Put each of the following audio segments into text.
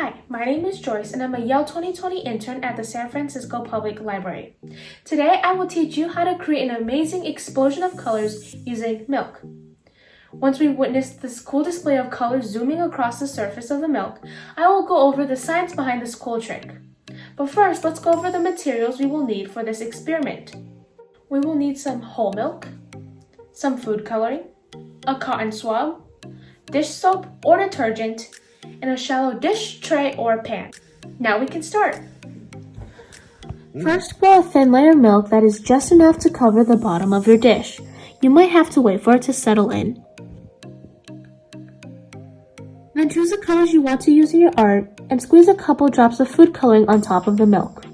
Hi, my name is Joyce and I'm a Yale 2020 intern at the San Francisco Public Library. Today I will teach you how to create an amazing explosion of colors using milk. Once we've witnessed this cool display of colors zooming across the surface of the milk, I will go over the science behind this cool trick. But first, let's go over the materials we will need for this experiment. We will need some whole milk, some food coloring, a cotton swab, dish soap or detergent, and a shallow dish, tray, or pan. Now we can start. First, pour a thin layer of milk that is just enough to cover the bottom of your dish. You might have to wait for it to settle in. Then choose the colors you want to use in your art and squeeze a couple drops of food coloring on top of the milk.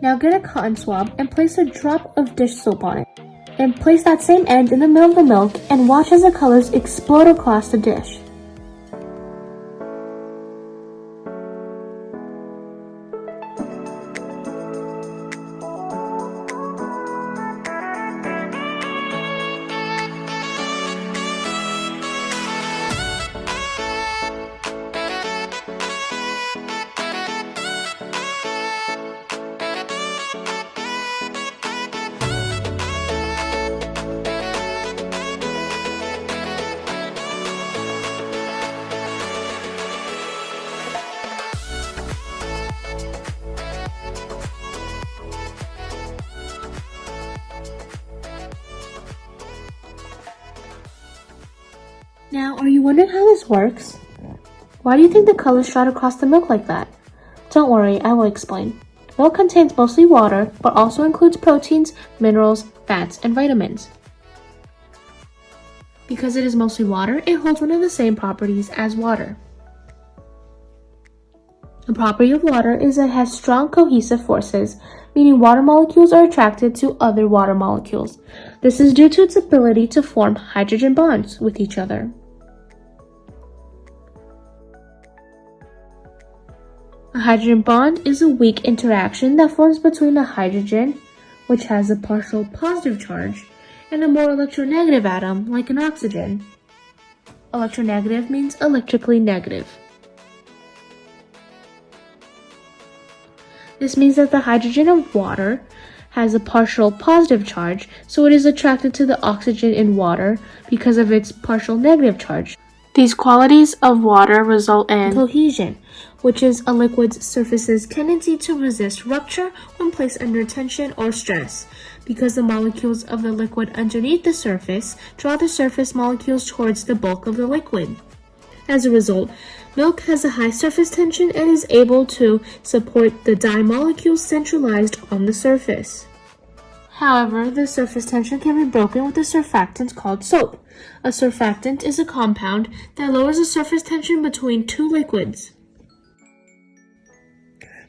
Now get a cotton swab and place a drop of dish soap on it. And place that same end in the middle of the milk and watch as the colors explode across the dish. Now, are you wondering how this works? Why do you think the colors shot across the milk like that? Don't worry, I will explain. Milk contains mostly water, but also includes proteins, minerals, fats, and vitamins. Because it is mostly water, it holds one of the same properties as water. The property of water is that it has strong cohesive forces, meaning water molecules are attracted to other water molecules. This is due to its ability to form hydrogen bonds with each other. Hydrogen bond is a weak interaction that forms between a hydrogen, which has a partial positive charge, and a more electronegative atom, like an oxygen. Electronegative means electrically negative. This means that the hydrogen of water has a partial positive charge, so it is attracted to the oxygen in water because of its partial negative charge. These qualities of water result in cohesion, which is a liquid's surface's tendency to resist rupture when placed under tension or stress, because the molecules of the liquid underneath the surface draw the surface molecules towards the bulk of the liquid. As a result, milk has a high surface tension and is able to support the dye molecules centralized on the surface. However, the surface tension can be broken with a surfactant called soap. A surfactant is a compound that lowers the surface tension between two liquids.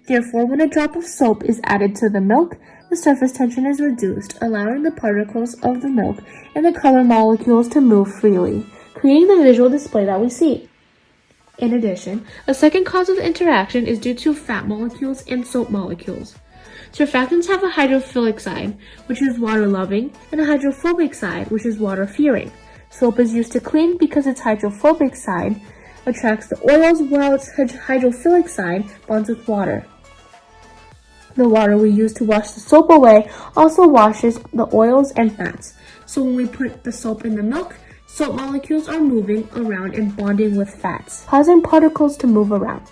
Therefore, when a drop of soap is added to the milk, the surface tension is reduced, allowing the particles of the milk and the color molecules to move freely, creating the visual display that we see. In addition, a second cause of the interaction is due to fat molecules and soap molecules. Surfactants have a hydrophilic side, which is water-loving, and a hydrophobic side, which is water-fearing. Soap is used to clean because its hydrophobic side attracts the oils while its hydrophilic side bonds with water. The water we use to wash the soap away also washes the oils and fats. So when we put the soap in the milk, soap molecules are moving around and bonding with fats, causing particles to move around.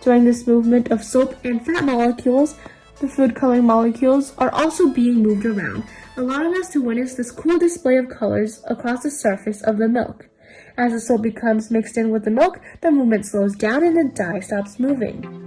During this movement of soap and fat molecules, the food coloring molecules are also being moved around, allowing us to witness this cool display of colors across the surface of the milk. As the soap becomes mixed in with the milk, the movement slows down and the dye stops moving.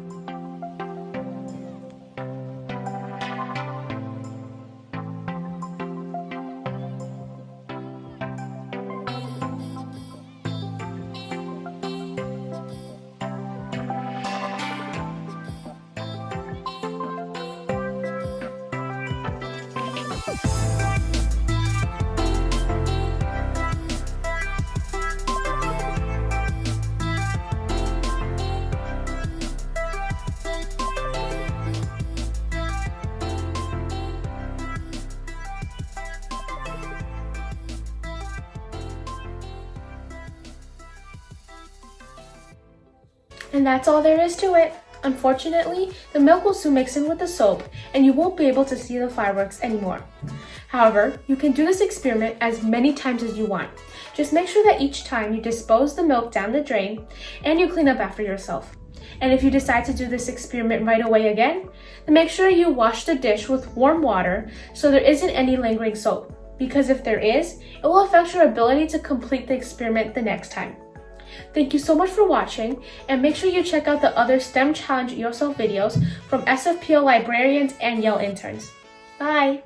And that's all there is to it. Unfortunately, the milk will soon mix in with the soap and you won't be able to see the fireworks anymore. However, you can do this experiment as many times as you want. Just make sure that each time you dispose the milk down the drain and you clean up after yourself. And if you decide to do this experiment right away again, then make sure you wash the dish with warm water so there isn't any lingering soap. Because if there is, it will affect your ability to complete the experiment the next time. Thank you so much for watching and make sure you check out the other STEM Challenge Yourself videos from SFPL librarians and Yale interns. Bye!